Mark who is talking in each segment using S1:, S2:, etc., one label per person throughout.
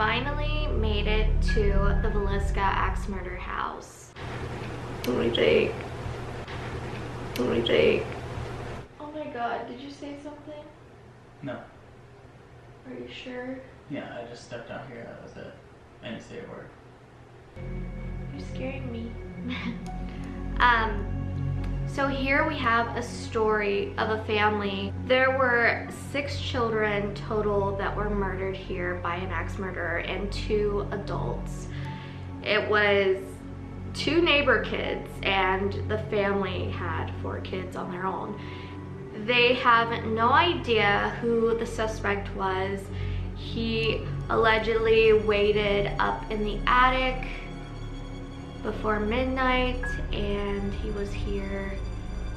S1: finally made it to the Villisca axe murder house. Holy Jake. Holy Jake. Oh my god, did you say something?
S2: No.
S1: Are you sure?
S2: Yeah, I just stepped out here. That was it. I didn't say a word.
S1: You're scaring me. um, so here we have a story of a family. There were six children total that were murdered here by an axe murderer and two adults. It was two neighbor kids and the family had four kids on their own. They have no idea who the suspect was. He allegedly waited up in the attic before midnight and he was here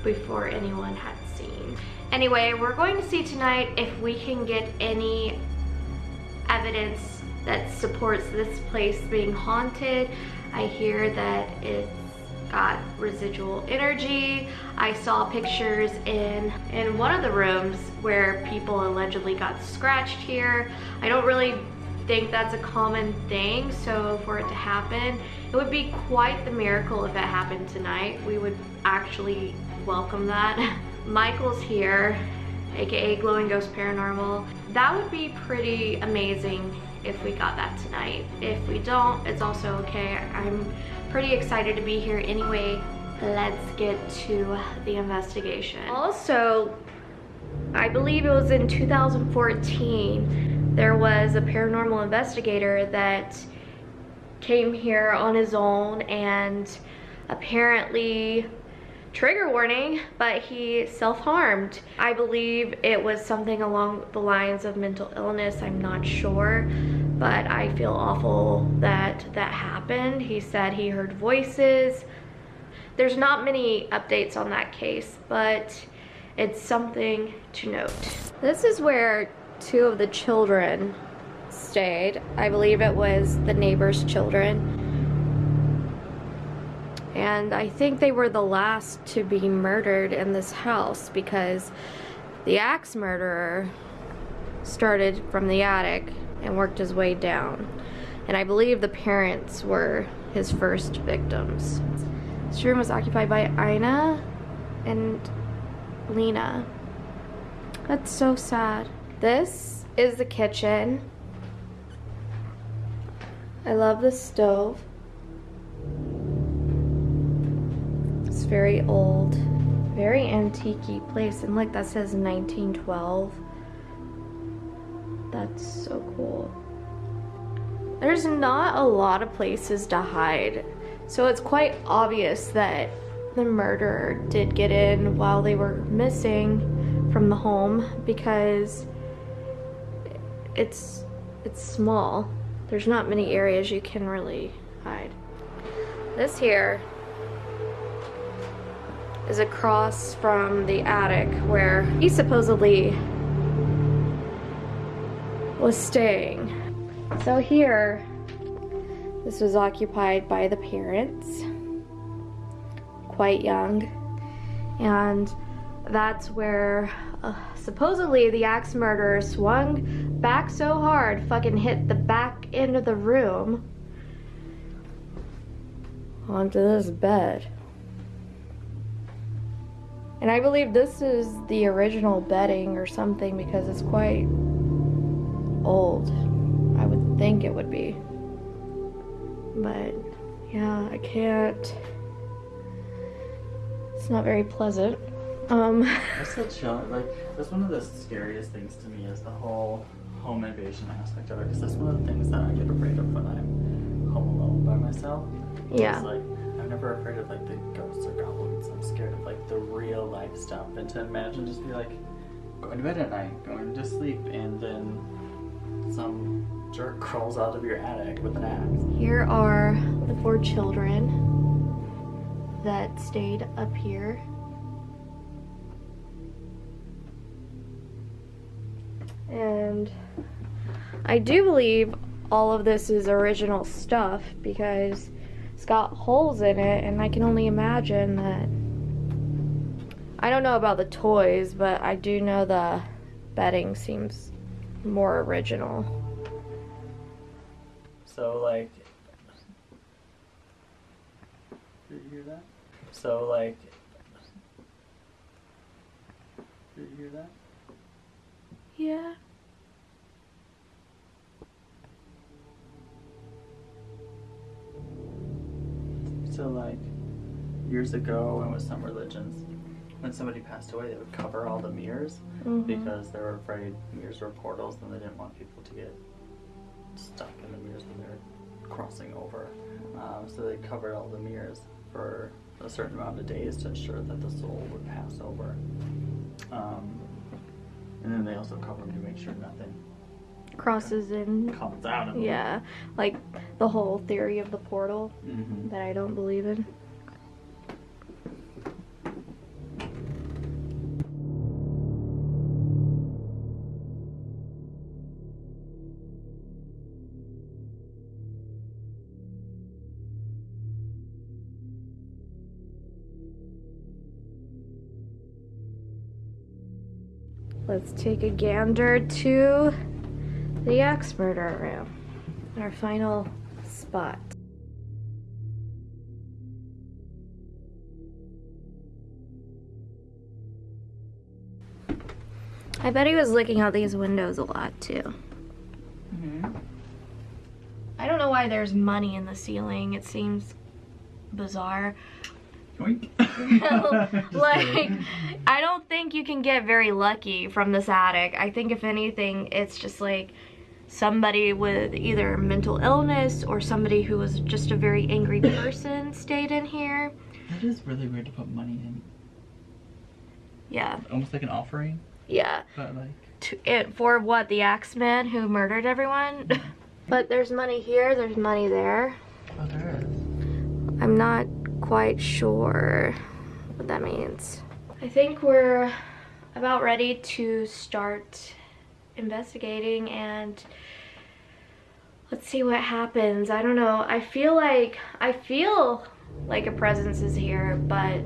S1: before anyone had seen. Anyway, we're going to see tonight if we can get any evidence that supports this place being haunted. I hear that it's got residual energy. I saw pictures in, in one of the rooms where people allegedly got scratched here. I don't really think that's a common thing, so for it to happen, it would be quite the miracle if it happened tonight. We would actually welcome that. Michael's here, aka Glowing Ghost Paranormal. That would be pretty amazing if we got that tonight. If we don't, it's also okay. I'm pretty excited to be here anyway. Let's get to the investigation. Also, I believe it was in 2014, there was a paranormal investigator that came here on his own and apparently trigger warning, but he self-harmed. I believe it was something along the lines of mental illness, I'm not sure, but I feel awful that that happened. He said he heard voices. There's not many updates on that case, but it's something to note. This is where two of the children stayed. I believe it was the neighbor's children. And I think they were the last to be murdered in this house because the axe murderer started from the attic and worked his way down. And I believe the parents were his first victims. This room was occupied by Ina and Lena. That's so sad. This is the kitchen. I love the stove. It's very old, very antique place. And look, that says 1912. That's so cool. There's not a lot of places to hide. So it's quite obvious that the murderer did get in while they were missing from the home because it's it's small. There's not many areas you can really hide. This here is across from the attic where he supposedly was staying. So here, this was occupied by the parents, quite young, and that's where supposedly the axe murderer swung back so hard, fucking hit the back end of the room onto this bed. And I believe this is the original bedding or something because it's quite old. I would think it would be. But yeah, I can't. It's not very pleasant. Um
S2: That's such chill. Like that's one of the scariest things to me is the whole home invasion aspect of it. Because that's one of the things that I get afraid of when I'm home alone by myself.
S1: Yeah.
S2: Like I'm never afraid of like the ghosts or goblins. I'm scared of like the real life stuff. And to imagine just be like going to bed at night, going to sleep, and then some jerk crawls out of your attic with an axe.
S1: Here are the four children that stayed up here. And I do believe all of this is original stuff because it's got holes in it and I can only imagine that I don't know about the toys, but I do know the bedding seems more original.
S2: So like, did you hear that? So like, did you hear that?
S1: Yeah.
S2: So like, years ago, and with some religions, when somebody passed away, they would cover all the mirrors
S1: Mhm.
S2: because they were afraid mirrors were portals, and they didn't want people to get stuck in the mirrors when they're crossing over. Um, so they covered all the mirrors for a certain amount of days to ensure that the soul would pass over. Um, and then they also cover them to make sure nothing
S1: Crosses in.
S2: comes out of them.
S1: Yeah, like the whole theory of the portal
S2: hmm
S1: that I don't believe in. Take a gander to the axe murder room, our final spot. I bet he was looking out these windows a lot too.
S2: hmm
S1: I don't know why there's money in the ceiling. It seems bizarre.
S2: Yoink. Just
S1: like. I don't think you can get very lucky from this attic. I think, if anything, it's just like somebody with either mental illness or somebody who was just a very angry person stayed in here.
S2: That is really weird to put money in.
S1: Yeah,
S2: Almost like an offering,
S1: yeah.
S2: but like.
S1: To, it, for what? The Axeman who murdered everyone? Mm-hmm. but there's money here, there's money there.
S2: Oh, there is.
S1: I'm not quite sure what that means. I think we're about ready to start investigating and let's see what happens. I don't know. I feel like I feel like a presence is here, but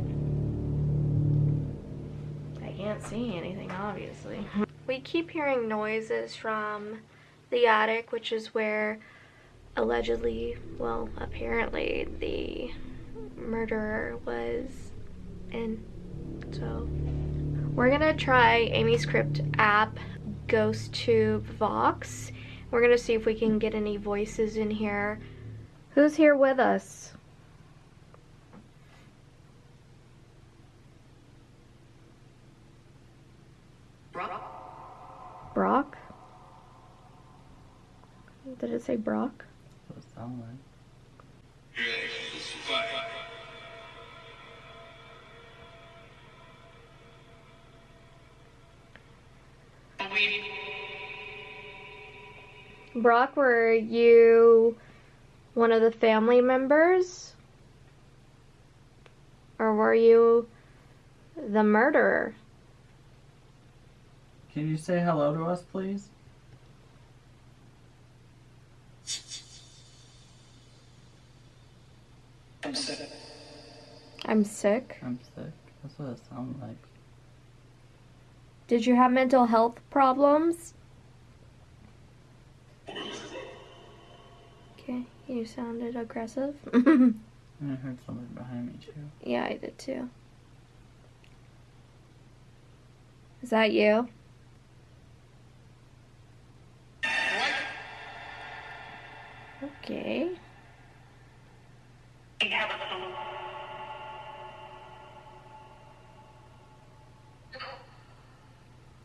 S1: I can't see anything obviously. We keep hearing noises from the attic, which is where allegedly, well, apparently the murderer was in. So, we're gonna try Amy's Crypt app, Ghost Tube Vox. We're gonna see if we can get any voices in here. Who's here with us? Brock? Did it say Brock?
S2: What it sound like?
S1: Brock, were you one of the family members? Or were you the murderer?
S2: Can you say hello to us, please?
S1: I'm sick.
S2: I'm sick. I'm sick. That's what it sounds like.
S1: Did you have mental health problems? Okay, you sounded aggressive.
S2: And I heard somebody behind me too.
S1: yeah, I did too. Is that you? Okay.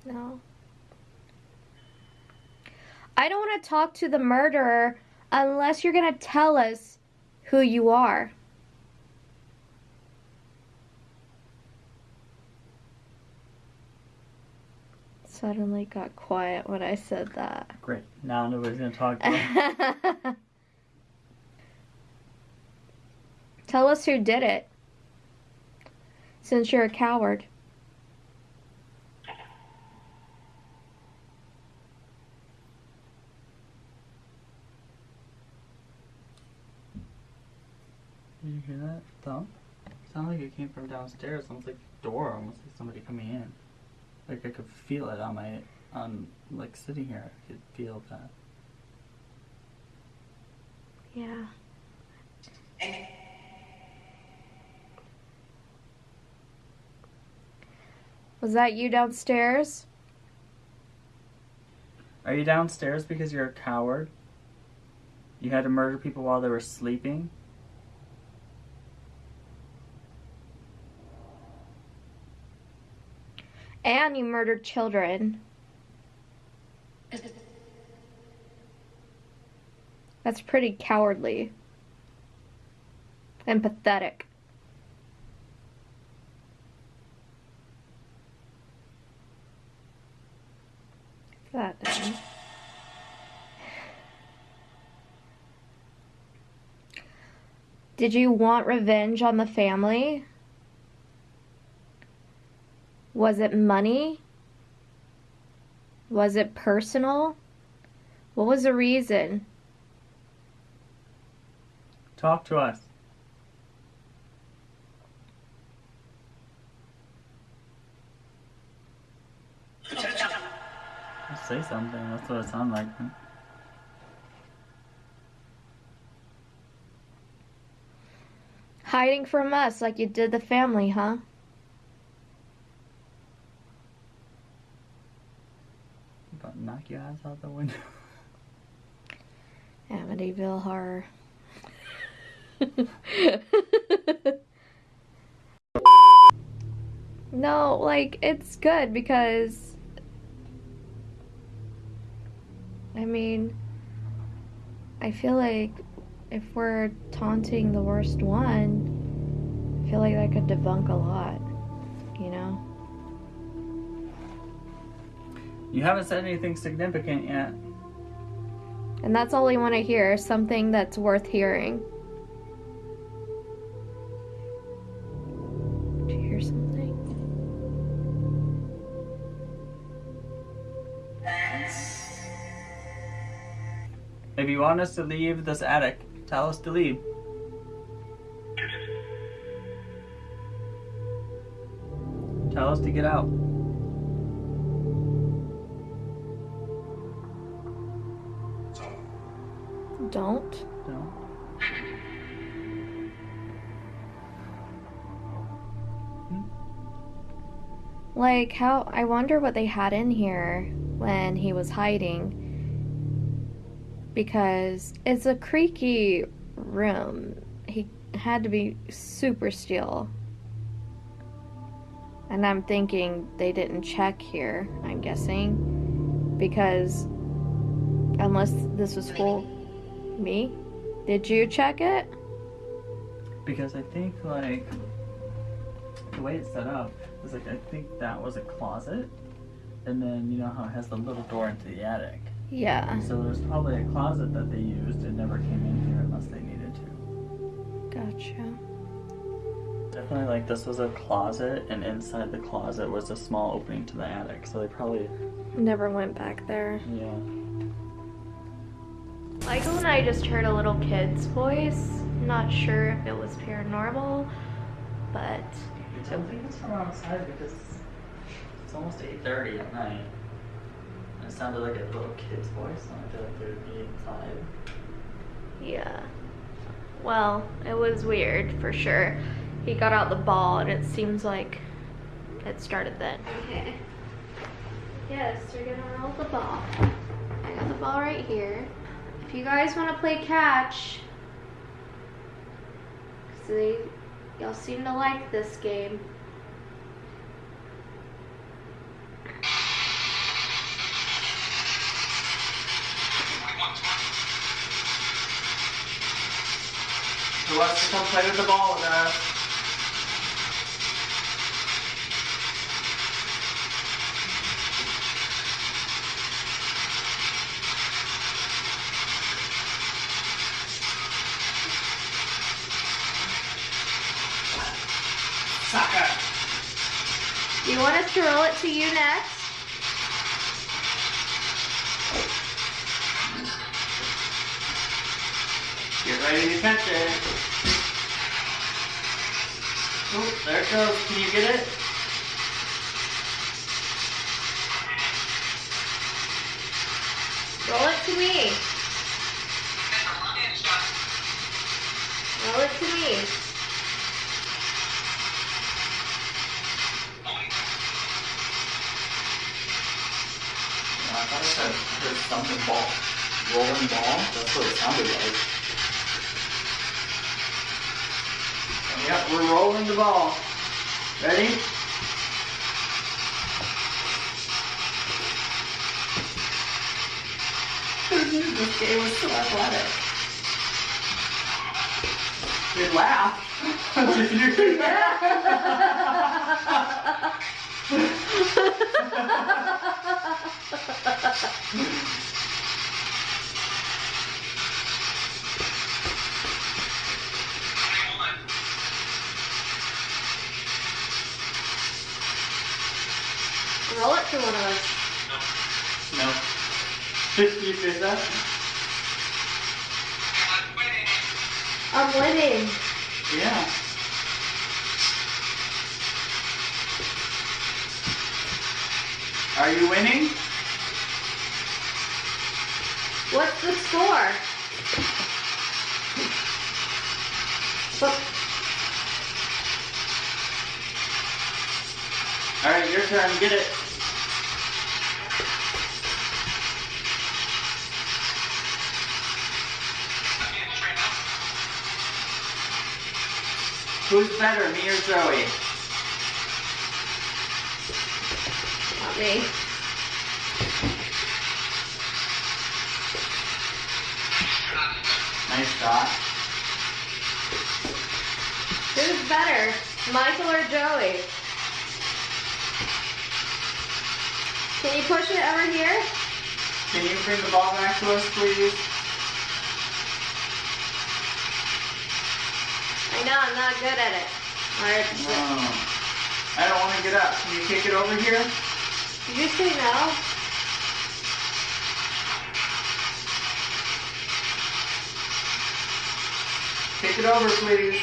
S1: No. I don't want to talk to the murderer unless you're going to tell us who you are. Suddenly got quiet when I said that.
S2: Great. Now nobody's gonna talk to.
S1: Tell us who did it. Since you're a coward.
S2: Did you hear that thump? Sounded like it came from downstairs. Almost like door, almost like somebody coming in. Like I could feel it on my, on like sitting here. I could feel that.
S1: Yeah. Was that you downstairs?
S2: Are you downstairs because you're a coward? You had to murder people while they were sleeping?
S1: And you murdered children. That's pretty cowardly. And pathetic. That. Did you want revenge on the family? Was it money? Was it personal? What was the reason?
S2: Talk to us. Say something. That's what it sounds like.
S1: Hiding from us like you did the family, huh?
S2: About to knock your ass out the window.
S1: Amityville horror. no, like it's good because I mean I feel like if we're taunting the worst one, I feel like that could debunk a lot, You
S2: haven't said anything significant yet.
S1: And that's all we want to hear, something that's worth hearing. Did you hear something?
S2: If you want us to leave this attic, tell us to leave. Tell us to get out.
S1: Like, how. I wonder what they had in here when he was hiding. Because it's a creaky room. He had to be super still. And I'm thinking they didn't check here, I'm guessing. Because unless this was full. Me? Did you check it?
S2: Because I think like the way it's set up is like I think that was a closet, and then you know how it has the little door into the attic.
S1: Yeah.
S2: So there's probably a closet that they used and never came in here unless they needed to.
S1: Gotcha.
S2: Definitely like this was a closet, and inside the closet was a small opening to the attic. So they probably
S1: Never went back there.
S2: yeah.
S1: Michael and I just heard a little kid's voice. Not sure if it was paranormal, but
S2: I don't think it's from outside because it's almost 8.30 at night. And it sounded like a little kid's voice, and I feel like they would be inside.
S1: yeah. Well, it was weird for sure. He got out the ball and it seems like it started then. Okay. Yes, we're gonna roll the ball. I got the ball right here. If you guys want to play catch, see, y'all seem to like this game.
S2: Who wants to come play with the ball with us? Soccer!
S1: Do you want roll it to you next?
S2: Get ready to catch it. Oh, there it goes. Can you get it?
S1: Roll it to me. Roll it to me.
S2: I thought I said something ball. Rolling ball? That's what it sounded like. Yep, we're rolling the ball. Ready? this game was so athletic. Good laugh. Did you hear that?
S1: Roll it to one of us.
S2: No. Did you say that?
S1: I'm winning.
S2: Yeah. Are you winning?
S1: What's the score? What?
S2: Alright, your turn. Get it. Who's better, me or Zoe?
S1: Not me.
S2: Nice shot.
S1: Who's better, Michael or Joey? Can you push it over here?
S2: Can you bring the ball back to us, please?
S1: I know I'm not good at it. Or it's
S2: No. I don't want to get up. Can you kick it over here?
S1: Did you say no?
S2: Kick it over, please.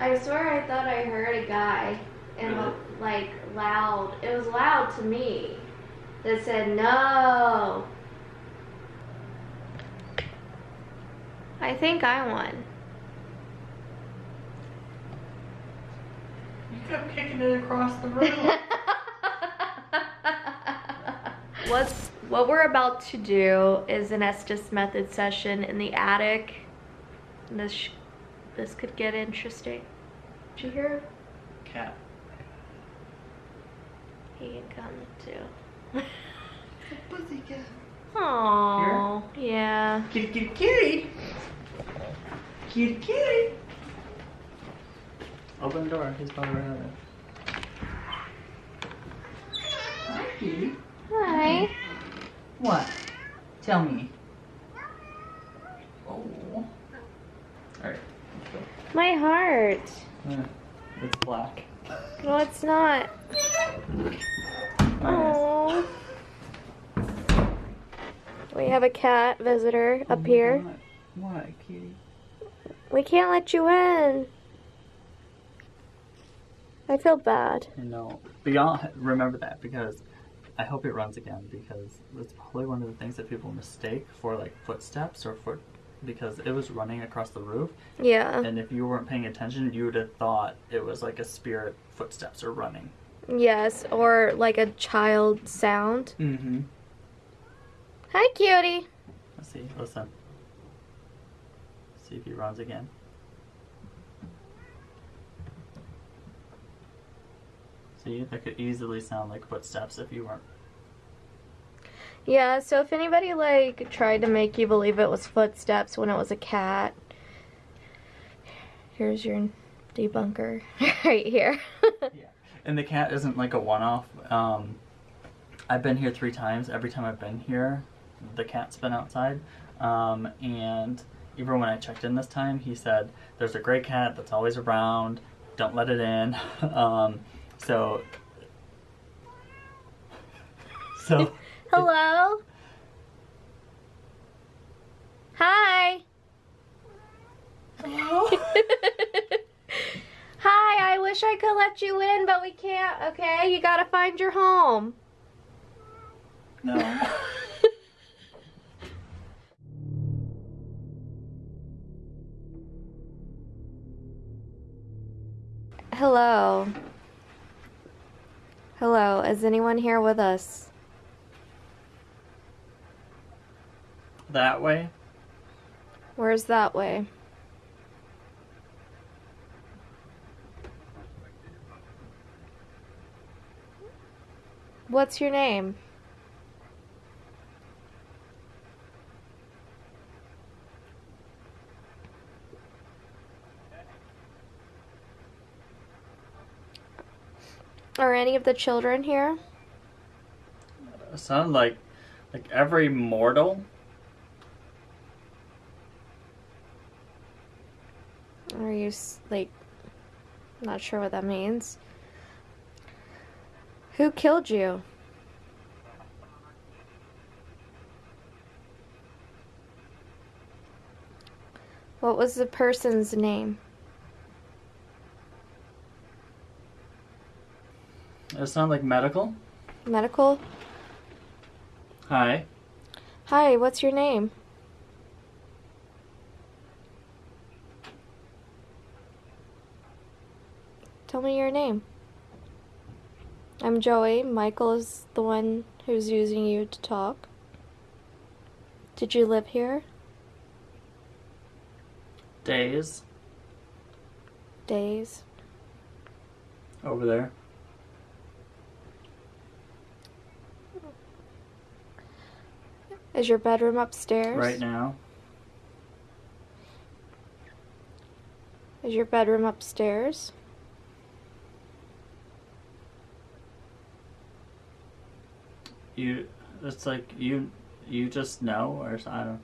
S1: I swear I thought I heard a guy and
S2: Really?
S1: like loud. It was loud to me. That said no. I think I won.
S2: You kept kicking it across the room.
S1: What's what we're about to do is an Estes method session in the attic. This sh- this could get interesting. Did you hear?
S2: Cat.
S1: He can come too.
S2: Pussycat.
S1: Aww. Yeah.
S2: Kitty, kitty, kitty. Kitty, kitty. Open the door. He's probably right there. Hi, kitty.
S1: Hi.
S2: What? Tell me. Oh. Alright.
S1: My heart.
S2: It's black.
S1: No, it's not. Oh. We have a cat visitor oh up here.
S2: What, kitty?
S1: We can't let you in. I feel bad.
S2: I know. But y'all remember that because I hope it runs again because it's probably one of the things that people mistake for like footsteps or foot because it was running across the roof
S1: Yeah.
S2: and if you weren't paying attention you would have thought it was like a spirit footsteps or running.
S1: Yes, or like a child sound.
S2: Mm-hmm.
S1: Hi, cutie.
S2: Let's see. Listen. See if he runs again. See, that could easily sound like footsteps if you weren't.
S1: Yeah, so if anybody like tried to make you believe it was footsteps when it was a cat, here's your debunker right here. Yeah.
S2: And the cat isn't like a one-off. Um, I've been here three times. Every time I've been here, the cat's been outside. Um, and even when I checked in this time, he said, "There's a gray cat that's always around. Don't let it in." um, so, so
S1: Hello? Hi.
S2: hello.
S1: Hi, I wish I could let you in, but we can't, okay? You gotta find your home.
S2: no. Hello.
S1: Hello, is anyone here with us?
S2: That way?
S1: Where's that way? What's your name? Any of the children here?
S2: It sounded like like every mortal.
S1: Are you like not sure what that means? Who killed you? What was the person's name?
S2: It sounded like medical.
S1: Medical?
S2: Hi.
S1: Hi, what's your name? Tell me your name. I'm Joey. Michael is the one who's using you to talk. Did you live here?
S2: Days
S1: Days.
S2: over there.
S1: Is your bedroom upstairs?
S2: Right now.
S1: Is your bedroom upstairs?
S2: You. It's like you. You just know, or I don't.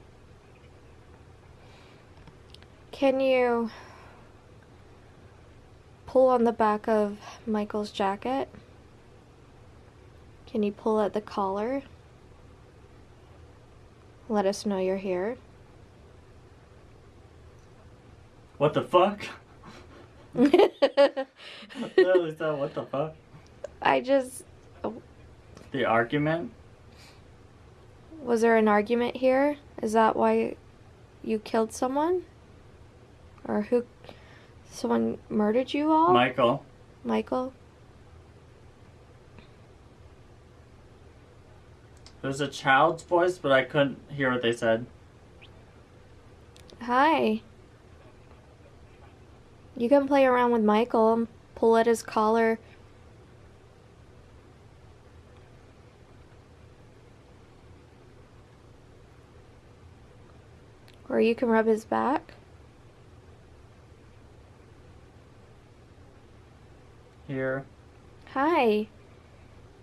S1: Can you pull on the back of Michael's jacket? Can you pull at the collar? Let us know you're here.
S2: What the fuck? Said, what the fuck?
S1: I just. Oh.
S2: The argument?
S1: Was there an argument here? Is that why you killed someone? Or who. Someone murdered you all?
S2: Michael.
S1: Michael?
S2: It was a child's voice, but I couldn't hear what they said.
S1: Hi. You can play around with Michael and pull at his collar. Or you can rub his back.
S2: Here.
S1: Hi.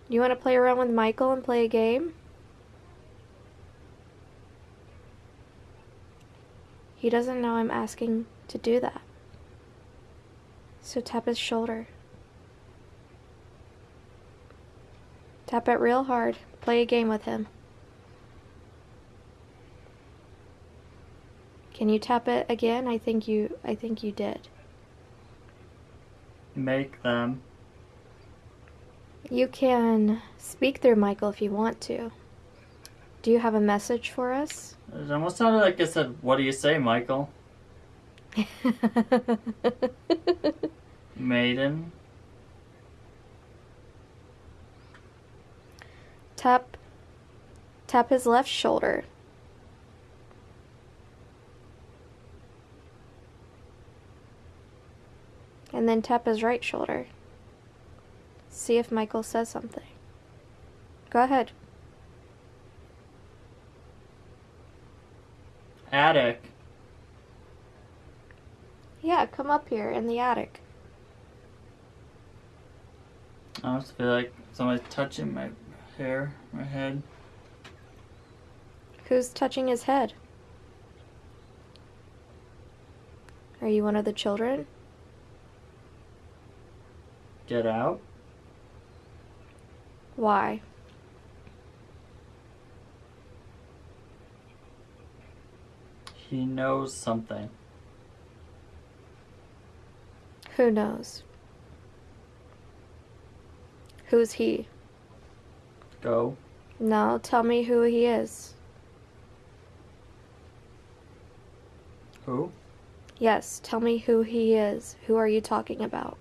S1: You want to play around with Michael and play a game? He doesn't know I'm asking to do that. So tap his shoulder. Tap it real hard. Play a game with him. Can you tap it again? I think you I think you did.
S2: Make them.
S1: You can speak through Michael if you want to. Do you have a message for us?
S2: It almost sounded like it said, What do you say, Michael? Maiden.
S1: tap tap his left shoulder. And then tap his right shoulder. See if Michael says something. Go ahead.
S2: Attic.
S1: Yeah, come up here in the attic.
S2: I just feel like somebody's touching my hair, my head.
S1: Who's touching his head? Are you one of the children?
S2: Get out.
S1: Why?
S2: He knows something.
S1: Who knows? Who's he?
S2: Go.
S1: No, tell me who he is.
S2: Who?
S1: Yes, tell me who he is. Who are you talking about?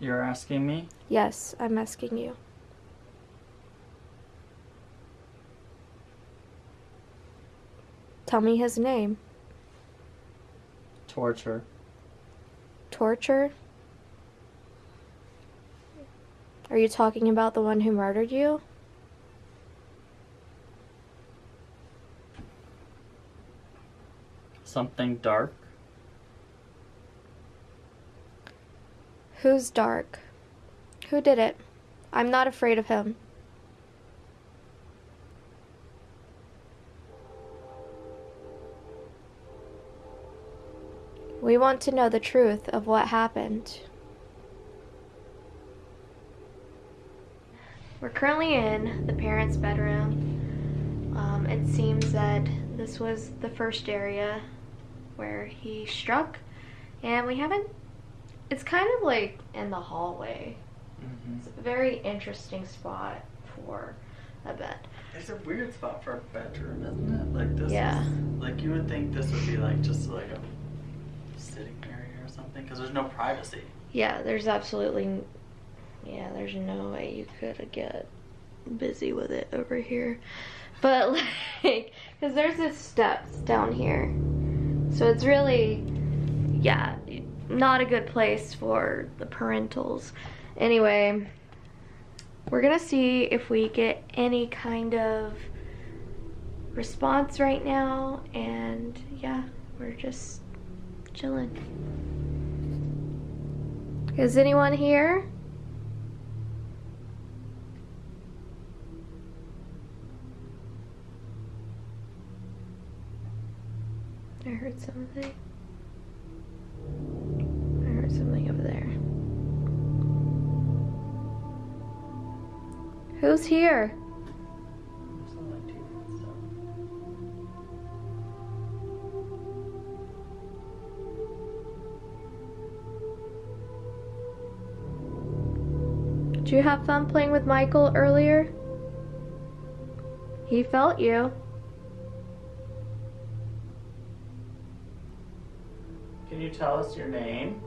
S2: You're asking me?
S1: Yes, I'm asking you. Tell me his name.
S2: Torture.
S1: Torture? Are you talking about the one who murdered you?
S2: Something dark.
S1: Who's dark? Who did it? I'm not afraid of him. We want to know the truth of what happened. We're currently in the parents' bedroom. Um, it seems that this was the first area where he struck, and we haven't. It's kind of like in the hallway.
S2: Mm-hmm.
S1: It's a very interesting spot for a bed.
S2: It's a weird spot for a bedroom, isn't it? Like this.
S1: Yeah.
S2: Is, like you would think this would be like just like a sitting area or something, because there's no privacy.
S1: Yeah, there's absolutely, yeah, there's no way you could get busy with it over here. But like, because there's the steps down here. So it's really, yeah, not a good place for the parentals. Anyway, we're gonna see if we get any kind of response right now. And yeah, we're just chilling. Is anyone here? I heard something. I heard something over there. Who's here? You have fun playing with Michael earlier? He felt you.
S2: Can you tell us your name?